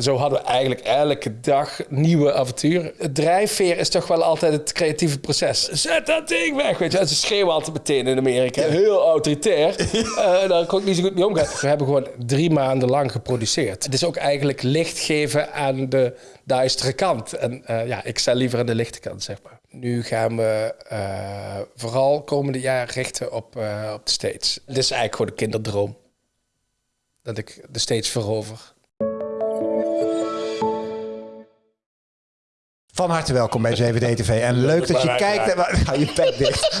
En zo hadden we eigenlijk elke dag nieuwe avonturen. Het drijfveer is toch wel altijd het creatieve proces. Zet dat ding weg, weet je. En ze schreeuwen altijd meteen in Amerika. Heel autoritair. Uh, daar kon ik niet zo goed mee omgaan. We hebben gewoon drie maanden lang geproduceerd. Het is ook eigenlijk licht geven aan de duistere kant. En uh, ja, ik sta liever aan de lichte kant, zeg maar. Nu gaan we uh, vooral komende jaar richten op, op de States. Dit is eigenlijk gewoon een kinderdroom. Dat ik de States verover. Van harte welkom bij 7D-TV. En leuk dat je kijkt. Ga je pek dicht.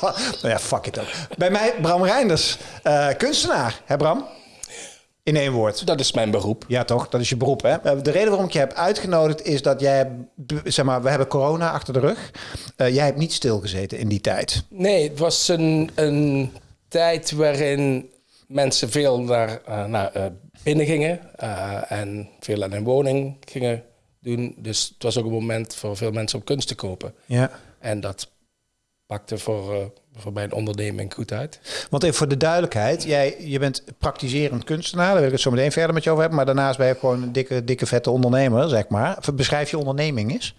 nou ja, fuck it ook. Bij mij, Bram Reinders, uh, kunstenaar. Hè Bram? In één woord. Dat is mijn beroep. Ja, toch? Dat is je beroep, hè? De reden waarom ik je heb uitgenodigd is dat jij... Zeg maar, we hebben corona achter de rug. Uh, jij hebt niet stilgezeten in die tijd. Nee, het was een, een tijd waarin mensen veel naar, uh, naar binnen gingen. en veel aan hun woning gingen doen. Dus het was ook een moment voor veel mensen om kunst te kopen. Ja. En dat pakte voor, uh, voor mijn onderneming goed uit. Want even voor de duidelijkheid, jij je bent praktiserend kunstenaar, daar wil ik het zo meteen verder met je over hebben. Maar daarnaast ben je gewoon een dikke, dikke vette ondernemer, zeg maar. Beschrijf je onderneming eens.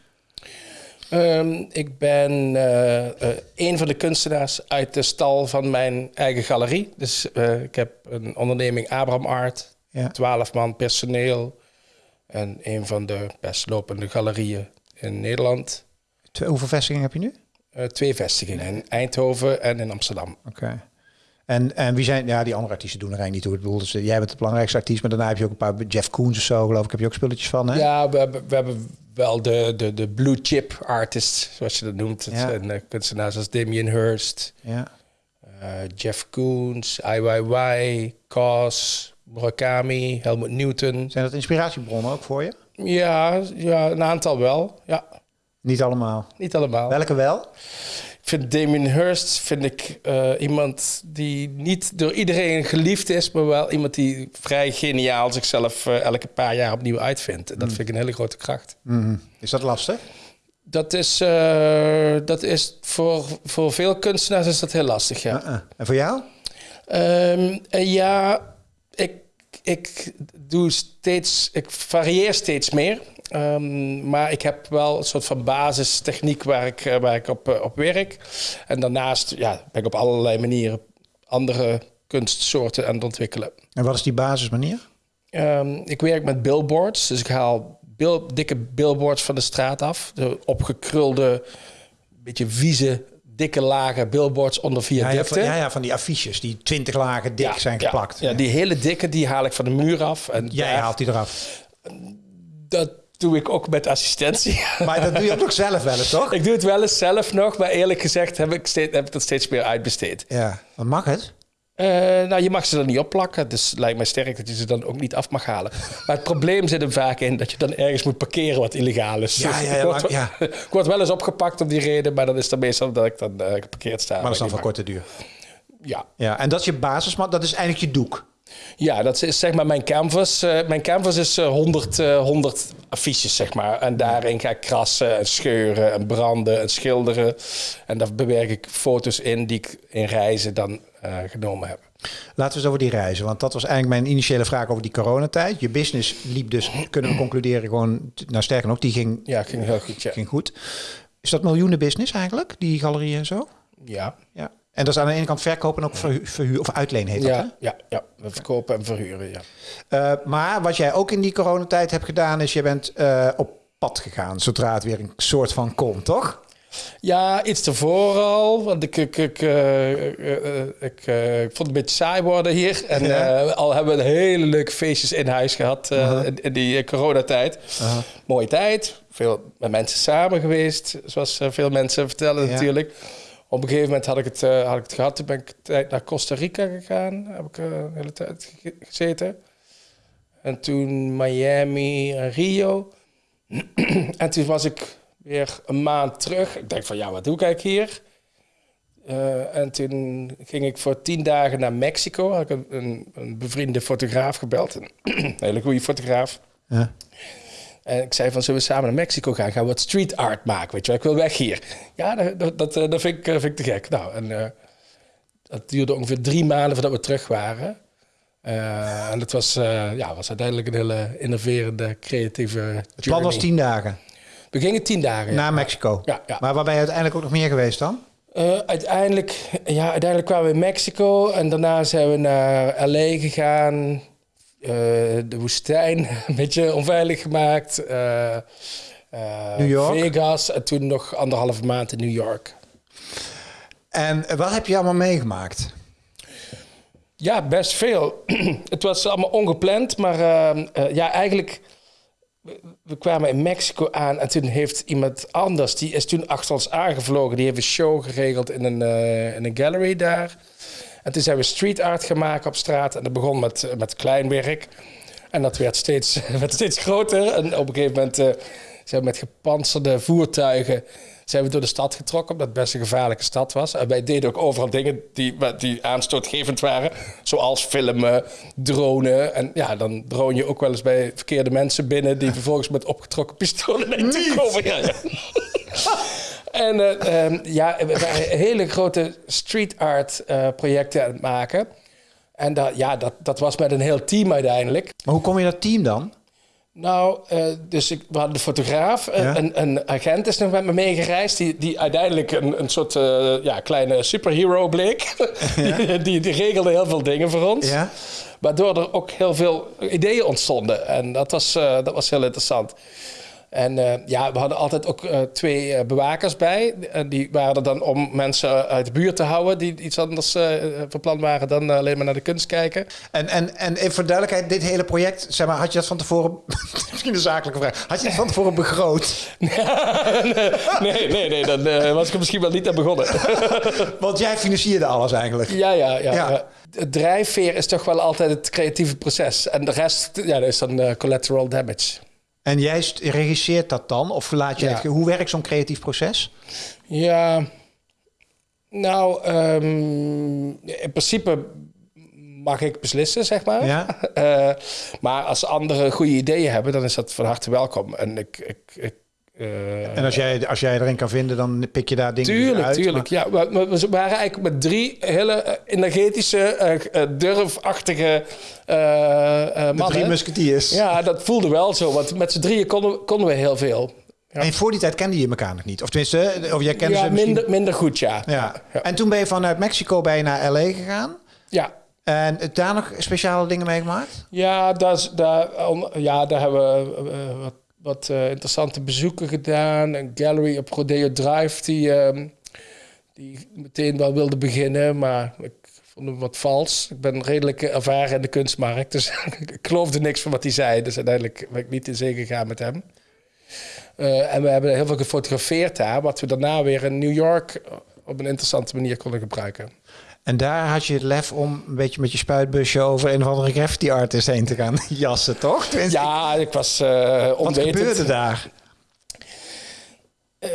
Um, ik ben uh, uh, een van de kunstenaars uit de stal van mijn eigen galerie. Dus ik heb een onderneming Abraham Art, ja. 12 man personeel, en een van de best lopende galerieën in Nederland. Twee, hoeveel vestigingen heb je nu? Uh, twee vestigingen, in Eindhoven en in Amsterdam. Oké. Okay. En, en wie zijn, ja, die andere artiesten doen er eigenlijk niet toe. Ik bedoel, dus, jij bent de belangrijkste artiest, maar daarna heb je ook een paar Jeff Koons of zo, geloof ik, heb je ook spulletjes van, hè? Ja, we hebben, we hebben wel de, de, de blue chip artists, zoals je dat noemt. Het ja. zijn uh, kunstenaars als Damien Hirst, ja. uh, Jeff Koons, IYY, Cos, Murakami, Helmut Newton. Zijn dat inspiratiebronnen ook voor je? Ja, ja een aantal wel, ja. Niet allemaal? Niet allemaal. Welke wel? Ik vind Damien Hirst vind ik, uh, iemand die niet door iedereen geliefd is, maar wel iemand die vrij geniaal zichzelf uh, elke paar jaar opnieuw uitvindt. En dat mm. vind ik een hele grote kracht. Mm -hmm. Is dat lastig? Dat is, uh, dat is voor, voor veel kunstenaars is dat heel lastig, ja. -uh. En voor jou? Um, ja, ik, ik doe steeds, ik varieer steeds meer. Um, maar ik heb wel een soort van basistechniek waar ik, waar ik op, op werk. En daarnaast ja, ben ik op allerlei manieren andere kunstsoorten aan het ontwikkelen. En wat is die basismanier? Um, ik werk met billboards. Dus ik haal bil, dikke billboards van de straat af. De opgekrulde, beetje vieze dikke lagen billboards onder viaducten. Ja, ja, van, ja, ja, van die affiches die twintig lagen dik ja, zijn geplakt. Ja, die hele dikke die haal ik van de muur af. En Jij daar, haalt die eraf? Dat doe ik ook met assistentie. Maar dat doe je ook nog zelf wel eens, toch? Ik doe het wel eens zelf nog, maar eerlijk gezegd heb ik, steeds, heb ik dat steeds meer uitbesteed. Ja, wat mag het? Uh, nou, je mag ze er niet opplakken. Dus het lijkt mij sterk dat je ze dan ook niet af mag halen. Maar het probleem zit er vaak in dat je dan ergens moet parkeren wat illegaal is. Ja, ja, ja, ik, word, ja. ik word wel eens opgepakt om die reden, maar dan is het meestal dat ik dan uh, geparkeerd sta. Maar dat is dan van korte duur. Ja. ja. En dat is je basis, maar dat is eigenlijk je doek. Ja, dat is zeg maar mijn canvas. Uh, mijn canvas is uh, 100, uh, 100 affiches, zeg maar. En daarin ga ik krassen en scheuren en branden en schilderen. En daar bewerk ik foto's in die ik in reizen dan genomen heb. Laten we eens over die reizen, want dat was eigenlijk mijn initiële vraag over die coronatijd. Je business liep dus, kunnen we concluderen, gewoon, nou sterker nog, die ging, ja, ging heel goed. Ja. Ging goed. Is dat miljoenen business eigenlijk, die galerieën en zo? Ja. ja. En dat is aan de ene kant verkopen en ook verhuur, verhuur of uitlenen heet ja, dat, hè? Ja, ja, we verkopen en verhuren, ja. Uh, maar wat jij ook in die coronatijd hebt gedaan, is je bent uh, op pad gegaan, zodra het weer een soort van kon, toch? Ja, iets tevoren al. Want ik, ik, ik, uh, uh, ik, uh, ik vond het een beetje saai worden hier. En ja. al hebben we hele leuke feestjes in huis gehad -huh. in, in, die coronatijd. -huh. Mooie tijd. Veel met mensen samen geweest. Zoals veel mensen vertellen ja. natuurlijk. Op een gegeven moment had ik het, had ik het gehad. Toen ben ik tijd naar Costa Rica gegaan. Heb ik een hele tijd gezeten. En toen Miami en Rio. en toen was ik weer een maand terug. Ik denk van, ja, wat doe ik eigenlijk hier? Uh, en toen ging ik voor tien dagen naar Mexico. Had ik een, een, een bevriende fotograaf gebeld. Een hele goede fotograaf. Ja. En ik zei van, zullen we samen naar Mexico gaan? Gaan we wat street art maken, weet je wel? Ik wil weg hier. Ja, dat, dat, dat, dat vind, ik, vind ik te gek. Nou, en uh, dat duurde ongeveer drie maanden voordat we terug waren. Uh, en het was, ja, was uiteindelijk een hele innoverende, creatieve. Het plan was tien dagen. We gingen tien dagen. Naar Mexico. Ja, ja. Maar waar ben je uiteindelijk ook nog meer geweest dan? Uh, uiteindelijk, ja, uiteindelijk kwamen we in Mexico en daarna zijn we naar LA gegaan. de woestijn een beetje onveilig gemaakt. New York. Vegas en toen nog anderhalve maand in New York. En wat heb je allemaal meegemaakt? Ja, best veel. het was allemaal ongepland, maar ja, eigenlijk... We kwamen in Mexico aan en toen heeft iemand anders... die is toen achter ons aangevlogen. Die heeft een show geregeld in een, uh, in een gallery daar. En toen zijn we street art gemaakt op straat. En dat begon met, met klein werk. En dat werd steeds, werd steeds groter. En op een gegeven moment zijn we met gepantserde voertuigen zijn we door de stad getrokken, omdat het best een gevaarlijke stad was. En wij deden ook overal dingen die, die aanstootgevend waren, zoals filmen, dronen. En ja, dan drone je ook wel eens bij verkeerde mensen binnen die vervolgens met opgetrokken pistolen naar je komen. Ja, ja. en uh, ja, we waren hele grote street art uh, projecten aan het maken. En dat, ja, dat, dat was met een heel team uiteindelijk. Maar hoe kom je dat team dan? Nou, uh, dus ik, we hadden de fotograaf. Uh, een, een, agent is nog met me meegereisd. Die, die uiteindelijk een, een soort uh, ja, kleine superhero bleek. Ja. die, die, regelde heel veel dingen voor ons. Ja. Waardoor er ook heel veel ideeën ontstonden. En dat was, dat was heel interessant. En uh, ja, we hadden altijd ook uh, twee uh, bewakers bij. Die waren er dan om mensen uit de buurt te houden die iets anders van plan waren dan alleen maar naar de kunst kijken. En, en, en even voor duidelijkheid, dit hele project, zeg maar, had je dat van tevoren, misschien een zakelijke vraag, had je het van tevoren begroot? nee, nee, nee, dan was ik er misschien wel niet aan begonnen. Want jij financierde alles eigenlijk. Ja, ja, ja. ja. Het drijfveer is toch wel altijd het creatieve proces. En de rest, ja, dat is dan collateral damage. En jij regisseert dat dan? Of laat je ja. hoe werkt zo'n creatief proces? Ja, nou, um, in principe mag ik beslissen, zeg maar. Ja. Uh, maar als anderen goede ideeën hebben, dan is dat van harte welkom. En ik, ik, ik uh, en als jij, als jij erin kan vinden, dan pik je daar dingen tuurlijk, uit? Tuurlijk, ja. We, we, waren eigenlijk met drie hele energetische, uh, durfachtige uh, mannen. drie musketiers. Ja, dat voelde wel zo. Want met z'n drieën konden, konden we heel veel. Ja. En voor die tijd kende je elkaar nog niet? Of tenminste, of jij kende ja, ze minder, minder goed, ja. ja. ja. En toen ben je vanuit Mexico bij naar L.A. gegaan? Ja. En daar nog speciale dingen meegemaakt? Ja, daar, daar, ja, daar hebben we wat wat uh, interessante bezoeken gedaan. Een gallery op Rodeo Drive die, uh, die meteen wel wilde beginnen, maar ik vond hem wat vals. Ik ben redelijk ervaren in de kunstmarkt, dus ik geloofde niks van wat hij zei. Dus uiteindelijk ben ik niet in zee gegaan met hem. Uh, en we hebben heel veel gefotografeerd daar, wat we daarna weer in New York op een interessante manier konden gebruiken. En daar had je het lef om een beetje met je spuitbusje over een of andere graffiti artist heen te gaan jassen, toch? ja, ik was uh, Wat gebeurde daar?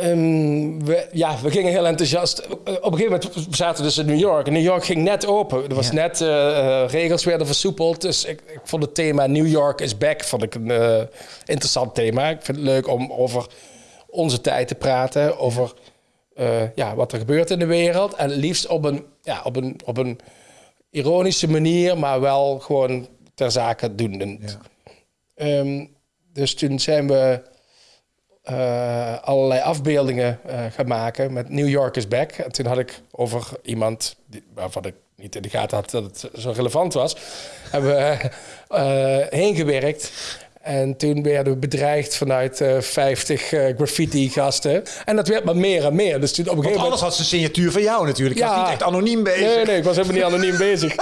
Um, we, ja, we gingen heel enthousiast. Op een gegeven moment zaten we dus in New York. En New York ging net open. Er was net uh, regels werden versoepeld. Dus ik, ik, vond het thema New York is back vond ik een uh, interessant thema. Ik vind het leuk om over onze tijd te praten. Over uh, ja, wat er gebeurt in de wereld. En liefst op een, ja, op een, op een ironische manier, maar wel gewoon ter zake doenend. Ja. Um, dus toen zijn we uh, allerlei afbeeldingen uh, gaan maken met New York is back. En toen had ik over iemand die, waarvan ik niet in de gaten had dat het zo relevant was, hebben we heen gewerkt. En toen werden we bedreigd vanuit uh, 50 uh, graffiti-gasten. En dat werd maar meer en meer. Dus toen op een gegeven moment... alles had zijn signatuur van jou natuurlijk. Je was niet echt anoniem bezig. Nee, nee, ik was helemaal niet anoniem bezig.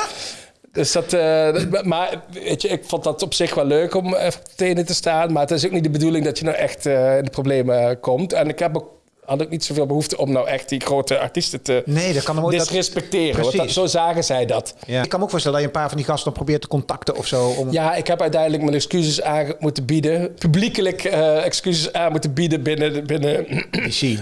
Dus dat, uh, maar weet je, ik vond dat op zich wel leuk om even tenen te staan. Maar het is ook niet de bedoeling dat je nou echt uh, in de problemen komt. En ik heb ook had ik niet zoveel behoefte om nou echt die grote artiesten te nee, dat kan ook disrespecteren. Dat, zo zagen zij dat. Ja. Ik kan me ook voorstellen dat je een paar van die gasten probeert te contacten of zo. Om... Ja, ik heb uiteindelijk mijn excuses aan moeten bieden. Publiekelijk uh, excuses aan moeten bieden binnen, binnen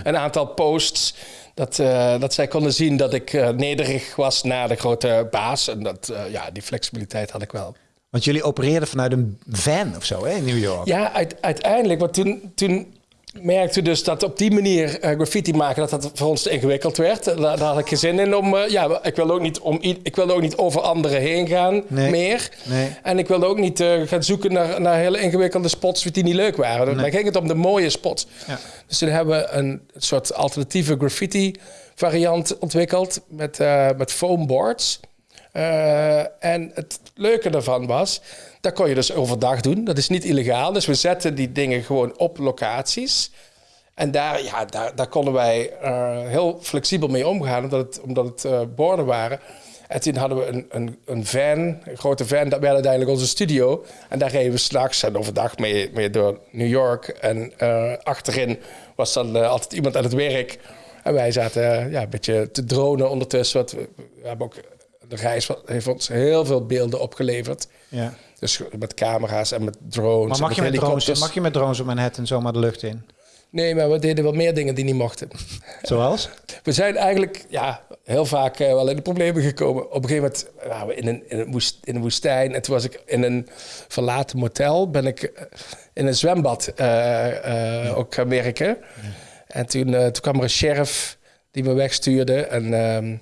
een aantal posts. Dat, uh, dat zij konden zien dat ik uh, nederig was naar de grote baas. En dat, ja, die flexibiliteit had ik wel. Want jullie opereerden vanuit een van of zo hè, in New York? Ja, uit, uiteindelijk. Want toen, toen merkte dus dat op die manier eh, graffiti maken, dat dat voor ons te ingewikkeld werd. Daar, daar had ik geen zin in om, eh, ja, ik wilde ook niet, om, ik wilde ook niet over anderen heen gaan Nee. meer. Nee. En ik wilde ook niet eh, gaan zoeken naar, naar hele ingewikkelde spots die niet leuk waren. Nee. Dan ging het om de mooie spots. Ja. Dus toen hebben we een soort alternatieve graffiti variant ontwikkeld met, eh met foamboards. Eh, en het leuke daarvan was, dat kon je dus overdag doen. Dat is niet illegaal. Dus we zetten die dingen gewoon op locaties. En daar, ja, daar, daar konden wij eh, heel flexibel mee omgaan, omdat het, omdat het eh, borden waren. En toen hadden we een, een, een van, een grote van, dat werd uiteindelijk onze studio. En daar reden we s'nachts en overdag mee, mee door New York. En achterin was dan altijd iemand aan het werk. En wij zaten ja, een beetje te dronen ondertussen. Want we, we hebben ook, de reis heeft ons heel veel beelden opgeleverd. Ja. Dus met camera's en met drones. Maar en mag je, met drones, mag je met drones op Manhattan zomaar de lucht in? Nee, maar we deden wel meer dingen die niet mochten. Zoals? We zijn eigenlijk ja, heel vaak eh, wel in de problemen gekomen. Op een gegeven moment waren we in een, in, een woest- in een woestijn. En toen was ik in een verlaten motel. Ben ik eh, in een zwembad eh, ook gaan werken. En toen, toen kwam er een sheriff die me wegstuurde. En ehm,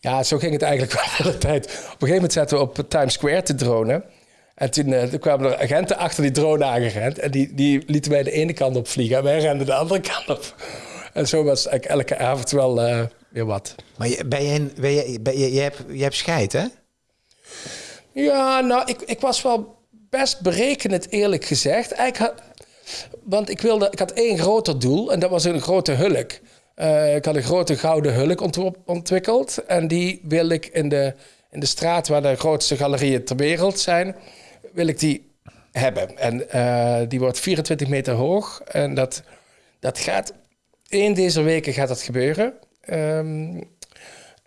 ja, zo ging het eigenlijk wel de hele tijd. Op een gegeven moment zaten we op Times Square te dronen. En toen, eh, toen kwamen er agenten achter die drone aangerend. En die, die lieten wij de ene kant op vliegen. En wij renden de andere kant op. En zo was eigenlijk elke avond wel eh, weer wat. Maar je, ben je, ben je, ben je, je, hebt, je hebt scheid, hè? Ja, nou, ik, ik was wel best berekenend, eerlijk gezegd. Eigenlijk had, want ik, wilde, ik had één groter doel en dat was een grote hulk. Eh, ik had een grote gouden hulk ontwikkeld. En die wil ik in de, in de straat waar de grootste galerieën ter wereld zijn, wil ik die hebben. En eh, die wordt 24 meter hoog. En dat, dat gaat, één deze weken gaat dat gebeuren. Ehm,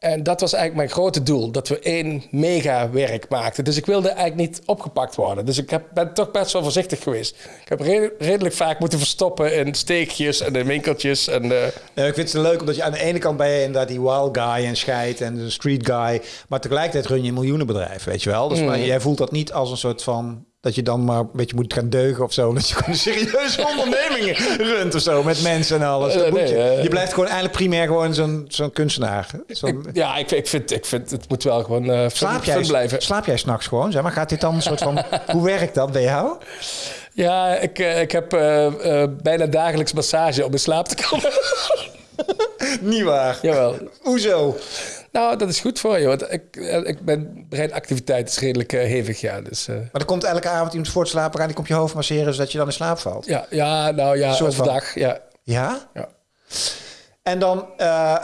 en dat was eigenlijk mijn grote doel, dat we één mega werk maakten. Dus ik wilde eigenlijk niet opgepakt worden. Dus ik heb, ben toch best wel voorzichtig geweest. Ik heb re- redelijk vaak moeten verstoppen in steekjes en in winkeltjes. En, eh, ik vind het leuk omdat je aan de ene kant ben je inderdaad die wild guy en scheid en de street guy. Maar tegelijkertijd run je een miljoenenbedrijf, weet je wel. Dus maar jij voelt dat niet als een soort van... Dat je dan maar een beetje moet gaan deugen of zo. Dat je gewoon serieuze onderneming runt of zo. Met mensen en alles. Dat Eh, moet nee, je. eh. je blijft gewoon eigenlijk primair gewoon zo'n zo'n kunstenaar. Ik, ja, ik, ik, vind, ik vind het moet wel gewoon fun, slaap, jij, blijven. slaap jij s'nachts gewoon? Zeg maar, gaat dit dan een soort van... hoe werkt dat bij jou? Ja, ik, ik heb bijna dagelijks massage om in slaap te komen. Niet waar. Jawel. Hoezo? Nou, dat is goed voor je. Want ik, eh, ik ben breinactiviteit is redelijk eh, hevig, ja. Dus, eh, Maar er komt elke avond iemand voor te slapen gaan. Die komt je hoofd masseren zodat je dan in slaap valt. ja, ja, nou ja, van- overdag. Ja. Ja? Ja. En dan... eh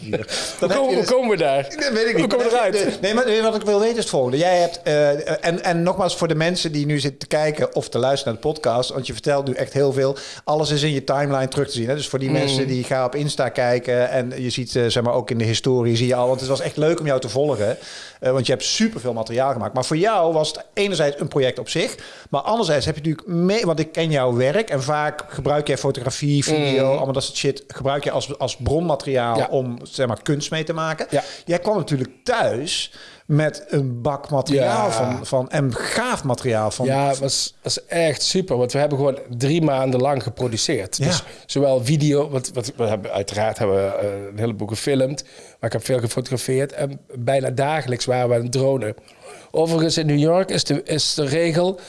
Hoe, dan je hoe dus- komen we daar? Dat weet ik Hoe niet. komen we eruit? Nee, maar wat ik wil weten is het volgende. Jij hebt, eh, en, en nogmaals voor de mensen die nu zitten te kijken of te luisteren naar de podcast, want je vertelt nu echt heel veel. Alles is in je timeline terug te zien. Hè? Dus voor die mensen die gaan op Insta kijken en je ziet, eh, zeg maar, ook in de historie zie je al. Want het was echt leuk om jou te volgen, want je hebt superveel materiaal gemaakt. Maar voor jou was het enerzijds een project op zich, maar anderzijds heb je natuurlijk mee, want ik ken jouw werk en vaak gebruik jij fotografie, video, allemaal dat soort shit, gebruik je als, als bronmateriaal Ja. om, zeg maar, kunst mee te maken. Ja. Jij kwam natuurlijk thuis met een bak materiaal van, van en gaaf materiaal van. Ja, het was, was echt super. Want we hebben gewoon drie maanden lang geproduceerd. Ja. Dus zowel video, wat, wat we hebben uiteraard hebben we eh, een heleboel gefilmd. Maar ik heb veel gefotografeerd. En bijna dagelijks waren we aan het dronen. Overigens in New York is de, is de regel...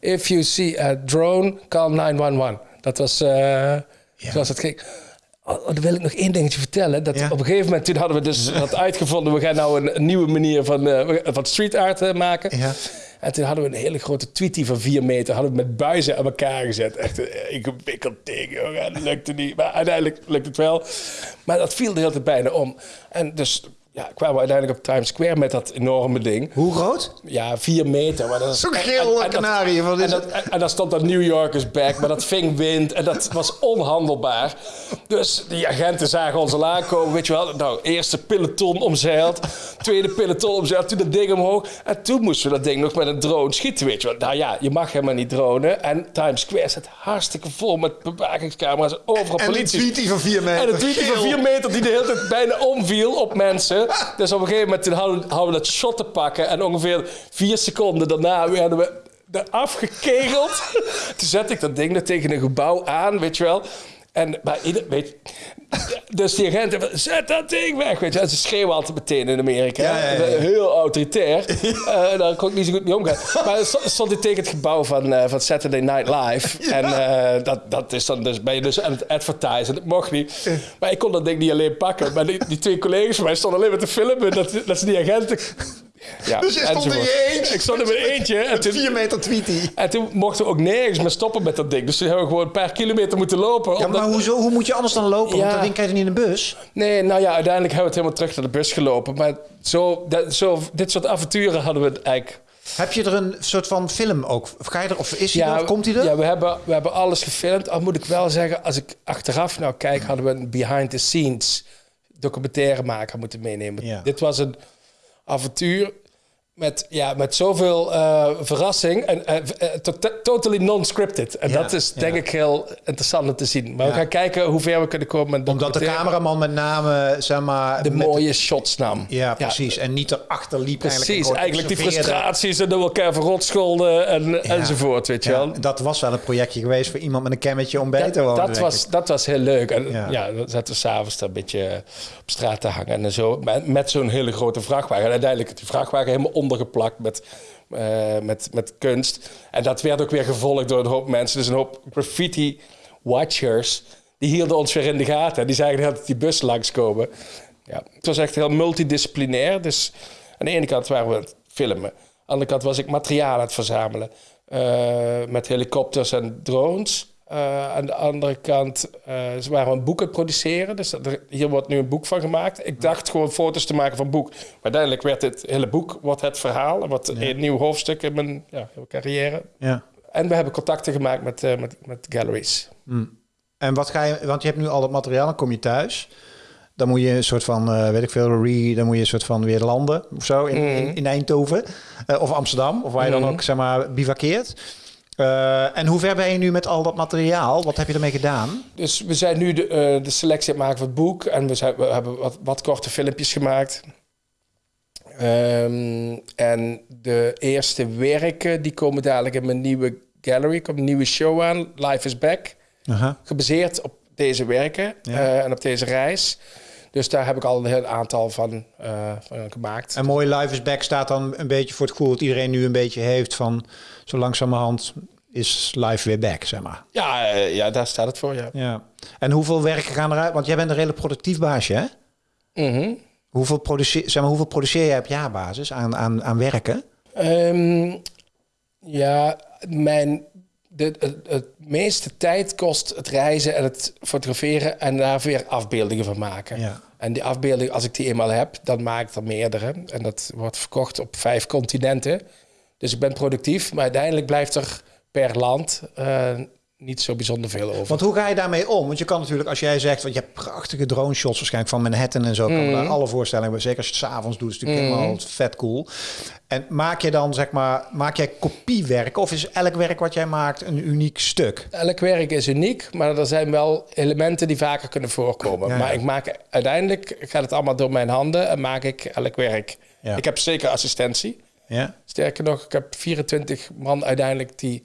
If you see a drone, call 911. Dat was uh, zoals het ging. Oh, dan wil ik nog één dingetje vertellen. Dat Ja. Op een gegeven moment toen hadden we dus dat uitgevonden. We gaan nou een, een nieuwe manier van, eh, van street art eh, maken. Ja. En toen hadden we een hele grote tweetie van vier meter. Hadden we met buizen aan elkaar gezet. Echt een ingewikkeld ding, jongen. Dat lukte niet. Maar uiteindelijk lukt het wel. Maar dat viel de hele tijd bijna om. En dus ja, kwamen we uiteindelijk op Times Square met dat enorme ding. Hoe groot? Ja, vier meter. Maar dat is Zo'n en- geel en- en kanarie, en, dat, en, en daar stond dat New York is back, maar dat ving wind en dat was onhandelbaar. Dus die agenten zagen ons al aankomen, weet je wel. Nou, eerste peloton omzeild, tweede peloton omzeild, toen dat ding omhoog. En toen moesten we dat ding nog met een drone schieten, weet je wel. Nou ja, je mag helemaal niet dronen. En Times Square zit hartstikke vol met bewakingscamera's, overal En die politie. tweetie van vier meter. En een tweetie van. 4 meter die de hele tijd bijna omviel op mensen. Dus op een gegeven moment we- hadden we dat shot te pakken. En ongeveer vier seconden daarna werden we eraf gekegeld. Toen zet ik dat ding er tegen een gebouw aan, weet je wel. En maar ieder, weet, dus die agenten, zet dat ding weg. Weet je. En ze schreeuwen altijd meteen in Amerika. Ja, ja, ja, ja. Heel autoritair. Eh, daar kon ik niet zo goed mee omgaan. Maar sto- stond ik tegen het gebouw van, eh, van Saturday Night Live. En eh, dat, dat is dan dus, ben je dus aan het advertisen. Dat mocht niet. Maar ik kon dat ding niet alleen pakken. Maar die, die twee collega's van mij stonden alleen maar te filmen. Dat, dat ze die agenten... Ja, Dus je stond in je eentje. Ik stond in mijn eentje. En toen, Vier meter tweetie. en toen mochten we ook nergens meer stoppen met dat ding. Dus toen hebben we gewoon een paar kilometer moeten lopen. Ja, omdat- maar hoezo, hoe moet je anders dan lopen? Want dat ding krijg je niet in de bus. Nee, nou ja, uiteindelijk hebben we het helemaal terug naar de bus gelopen. Maar zo, dat, zo, dit soort avonturen hadden we eigenlijk... Heb je er een soort van film ook? Of, ga je er, of is hij er? Of komt hij er? Ja, we hebben, we hebben alles gefilmd. Al moet ik wel zeggen, als ik achteraf nou kijk... hadden we een behind-the-scenes documentairemaker moeten meenemen. Dit was een avontuur met, ja, met zoveel eh, verrassing. En to- totally non-scripted. En Ja, dat is denk ja. ik heel interessant om te zien. Maar Ja. we gaan kijken hoe ver we kunnen komen. met Omdat de cameraman met name, zeg maar... de mooie shots nam. Ja, precies. En niet erachter liep Precies, eigenlijk. en eigenlijk, die frustraties en door elkaar verrotscholden en, enzovoort, weet je wel. dat was wel een projectje geweest voor iemand met een kammetje om bij te wonen. dat, was, ik. dat was heel leuk. En Ja. dan zaten we s'avonds daar een beetje op straat te hangen en zo. Met, met zo'n hele grote vrachtwagen. En uiteindelijk die vrachtwagen helemaal ondergeplakt met, eh, met, met kunst. En dat werd ook weer gevolgd door een hoop mensen. Dus een hoop graffiti watchers. Die hielden ons weer in de gaten. Die zagen dat die bus langskomen. Ja, het was echt heel multidisciplinair. Dus aan de ene kant waren we het filmen. Aan de andere kant was ik materiaal aan het verzamelen. eh, met helikopters en drones. Eh, aan de andere kant eh, ze waren een boek aan het produceren. Dus dat er- hier wordt nu een boek van gemaakt. Ik dacht gewoon foto's te maken van het boek. Maar uiteindelijk werd het hele boek wordt het verhaal. En wat een nieuw hoofdstuk in mijn ja, carrière. Ja. En we hebben contacten gemaakt met, eh, met, met galleries. En wat ga je... Want je hebt nu al dat materiaal, dan kom je thuis. Dan moet je een soort van, weet ik veel, re, dan moet je een soort van weer landen of zo in, in, in Eindhoven. Of Amsterdam, of waar je dan ook, zeg maar, bivakkeert. Eh, en hoe ver ben je nu met al dat materiaal? Wat heb je ermee gedaan? Dus we zijn nu de, eh, de selectie aan het maken van het boek. En we, zijn, we hebben wat, wat korte filmpjes gemaakt. Ehm, en de eerste werken die komen dadelijk in mijn nieuwe gallery. Er komt een nieuwe show aan, Life is Back. Gebaseerd op deze werken Ja. eh, en op deze reis. Dus daar heb ik al een heel aantal van, eh, van gemaakt. En mooi Life is Back staat dan een beetje voor het gevoel dat iedereen nu een beetje heeft van zo langzamerhand is life weer back, zeg maar. Ja, eh, ja, daar staat het voor, ja. Ja. En hoeveel werken gaan eruit? Want jij bent een redelijk productief baasje, hè? Mhm. Hoeveel produceer, zeg maar, hoeveel produceer jij op jaarbasis aan, aan, aan werken? Ehm, ja, mijn, de, het, het meeste tijd kost het reizen en het fotograferen en daar weer afbeeldingen van maken. Ja. En die afbeelding, als ik die eenmaal heb, dan maak ik er meerdere. En dat wordt verkocht op vijf continenten. Dus ik ben productief, maar uiteindelijk blijft er per land eh, niet zo bijzonder veel over. Want hoe ga je daarmee om? Want je kan natuurlijk, als jij zegt, want je hebt prachtige drone shots waarschijnlijk van Manhattan en zo, kan daar alle voorstellingen bij. Zeker als je het s'avonds doet, is het natuurlijk helemaal vet cool. En maak je dan, zeg maar, maak jij kopiewerk of is elk werk wat jij maakt een uniek stuk? Elk werk is uniek, maar er zijn wel elementen die vaker kunnen voorkomen. Ja, ja. Maar ik maak uiteindelijk gaat het allemaal door mijn handen en maak ik elk werk. Ja. Ik heb zeker assistentie. Ja. Sterker nog, ik heb 24 man uiteindelijk die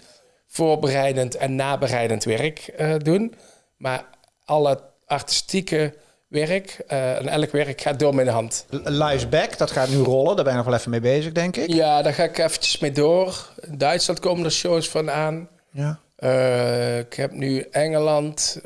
voorbereidend en nabereidend werk eh, doen. Maar alle artistieke werk eh, en elk werk gaat door mijn hand. Live's Back, dat gaat nu rollen. Daar ben je nog wel even mee bezig, denk ik. Ja, daar ga ik eventjes mee door. In Duitsland komen er shows van aan. Ja. Eh, ik heb nu Engeland,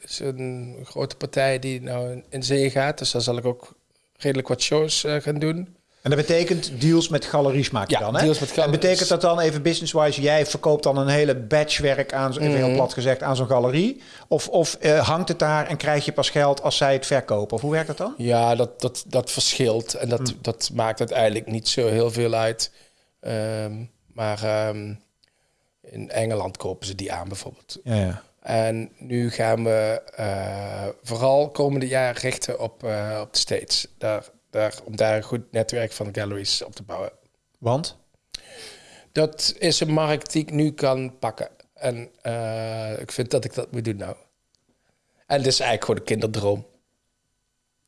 is een grote partij die nou in zee gaat. Dus daar zal ik ook redelijk wat shows gaan doen. En dat betekent deals met galeries maak je Ja, dan, hè? deals met En betekent dat dan even business-wise, jij verkoopt dan een hele batch werk aan, even Mhm. heel plat gezegd, aan zo'n galerie? Of, of eh, hangt het daar en krijg je pas geld als zij het verkopen? Of hoe werkt dat dan? Ja, dat, dat, dat verschilt. En dat, Hmm. dat maakt uiteindelijk niet zo heel veel uit. Ehm, maar ehm, in Engeland kopen ze die aan bijvoorbeeld. Ja, ja. En nu gaan we eh, vooral komende jaar richten op, eh, op de States. Daar, daar, om daar een goed netwerk van galleries op te bouwen. Want? Dat is een markt die ik nu kan pakken. En eh, ik vind dat ik dat moet doen nou. En het is eigenlijk gewoon een kinderdroom.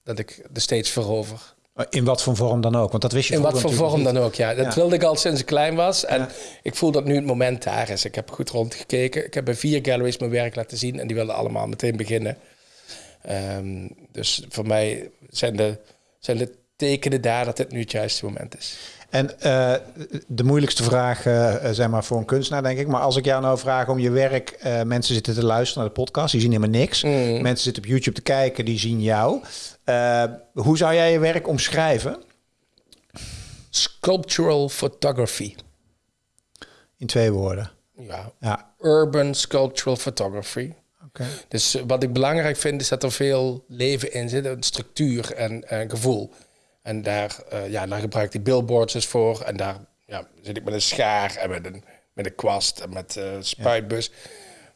Dat ik de States verover. In wat voor vorm dan ook? Want dat wist je In wat voor vorm dan ook, ja. Dat Ja. wilde ik al sinds ik klein was. En Ja. ik voel dat nu het moment daar is. Ik heb goed rondgekeken. Ik heb bij vier galleries mijn werk laten zien. En die wilden allemaal meteen beginnen. Ehm, dus voor mij zijn de, zijn tekenen daar dat dit nu het juiste moment is. En eh, de moeilijkste vraag, eh, zeg maar, voor een kunstenaar, denk ik. Maar als ik jou nou vraag om je werk... eh, mensen zitten te luisteren naar de podcast, die zien helemaal niks. Mm. Mensen zitten op YouTube te kijken, die zien jou. Hoe zou jij je werk omschrijven? Sculptural photography. In twee woorden. Ja, Ja, urban sculptural photography. Dus eh, wat ik belangrijk vind is dat er veel leven in zit, een structuur en en gevoel. En daar, eh, ja, daar gebruik ik die billboards dus voor. En daar ja, zit ik met een schaar en met een, met een kwast en met een spuitbus.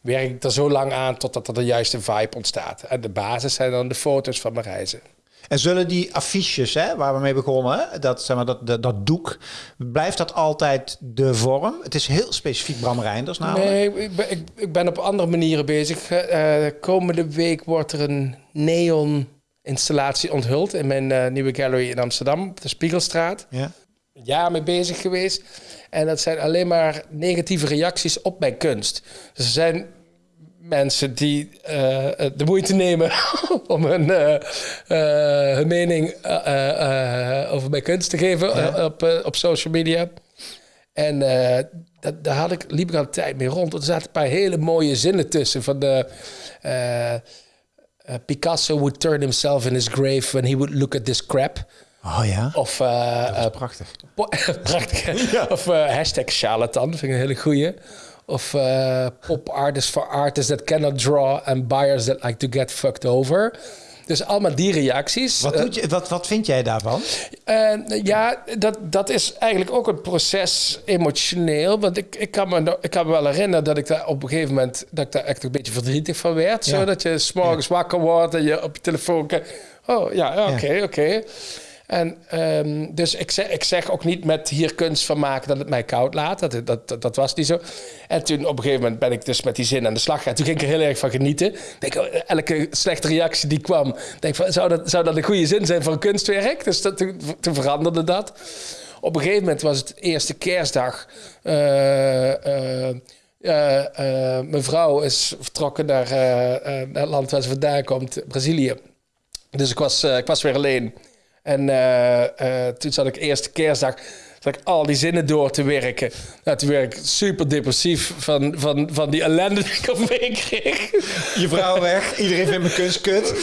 Werk ik er zo lang aan totdat er de juiste vibe ontstaat. En de basis zijn dan de foto's van mijn reizen. En zullen die affiches, hè, waar we mee begonnen, dat, zeg maar, dat, dat, dat doek, blijft dat altijd de vorm? Het is heel specifiek Bram Reinders namelijk. Nee, ik ben, ik, ik ben op andere manieren bezig. Eh, eh, komende week wordt er een neon installatie onthuld in mijn eh, nieuwe gallery in Amsterdam, op de Spiegelstraat. Ja. Een jaar mee bezig geweest. En dat zijn alleen maar negatieve reacties op mijn kunst. Dus er zijn mensen die eh, eh, de moeite nemen om hun, eh, hun mening over mijn kunst te geven op, op social media. En dat, daar had ik, liep ik al een tijd mee rond. Er zaten een paar hele mooie zinnen tussen. Van de, Picasso would turn himself in his grave when he would look at this crap. Oh ja, Of dat is prachtig. Prachtig. Of hashtag charlatan, vind ik een hele goeie. Of eh, pop artists for artists that cannot draw and buyers that like to get fucked over. Dus allemaal die reacties. Wat, Eh, doet je, wat, wat vind jij daarvan? en, ja, dat, dat is eigenlijk ook een proces emotioneel. Want ik, ik, kan me, ik kan me wel herinneren dat ik daar op een gegeven moment... dat ik daar echt een beetje verdrietig van werd. Ja. Zo, dat je s'morgens wakker wordt en je op je telefoon kijkt. Oh, ja, ja, oké, oké. En ehm, dus ik zeg, ik zeg ook niet met hier kunst van maken dat het mij koud laat. Dat, dat, dat, was niet zo. En toen op een gegeven moment ben ik dus met die zin aan de slag gegaan. Toen ging ik er heel erg van genieten. Denk, oh, elke slechte reactie die kwam, denk van, zou dat, zou dat een goede zin zijn voor een kunstwerk? Dus dat, toen, veranderde dat. Op een gegeven moment was het eerste kerstdag. Eh, eh, eh, eh, mijn vrouw is vertrokken naar, eh, eh, het land waar ze vandaan komt, Brazilië. Dus ik was, eh, ik was weer alleen. En eh, eh, toen zat ik eerste kerstdag zat ik al die zinnen door te werken. Nou, toen werd ik super depressief van, van, van die ellende die ik op me kreeg. Je vrouw weg, iedereen vindt mijn kunst kut.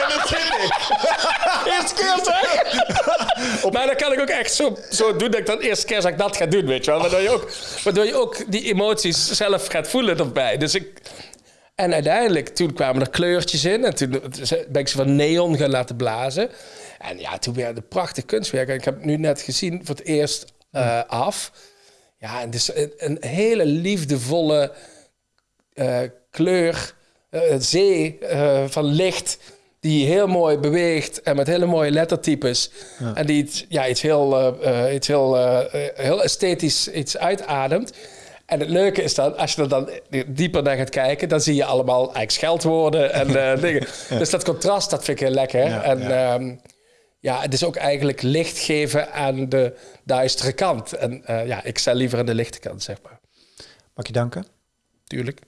en dat zit ik. Eerste kerstdag. Maar dan kan ik ook echt zo, zo doen dat ik dan eerste kerstdag dat ga doen, weet je wel. Waardoor je ook, waardoor je ook die emoties zelf gaat voelen erbij. Dus ik... En uiteindelijk, toen kwamen er kleurtjes in. En toen ben ik ze van neon gaan laten blazen. En ja, toen werden het prachtig kunstwerk. En ik heb het nu net gezien voor het eerst eh, af. Ja, en het is een, een hele liefdevolle eh, kleur, eh, zee van licht die heel mooi beweegt en met hele mooie lettertypes. En die iets, ja, iets, heel, iets heel, heel esthetisch iets uitademt. En het leuke is dan, als je er dan dieper naar gaat kijken, dan zie je allemaal eigenlijk scheldwoorden en dingen. Dus dat contrast, dat vind ik heel lekker. Ja, en ja ja, het is ook eigenlijk licht geven aan de duistere kant. En eh, ja, ik sta liever aan de lichte kant, zeg maar. Mag je danken? Tuurlijk.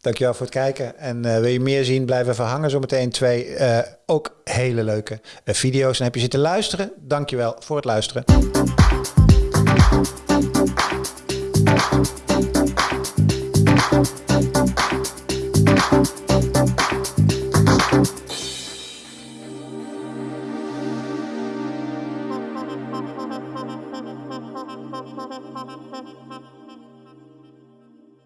Dankjewel voor het kijken. En eh, wil je meer zien, blijf even hangen. Zometeen twee eh, ook hele leuke video's. En heb je zitten luisteren, dankjewel voor het luisteren.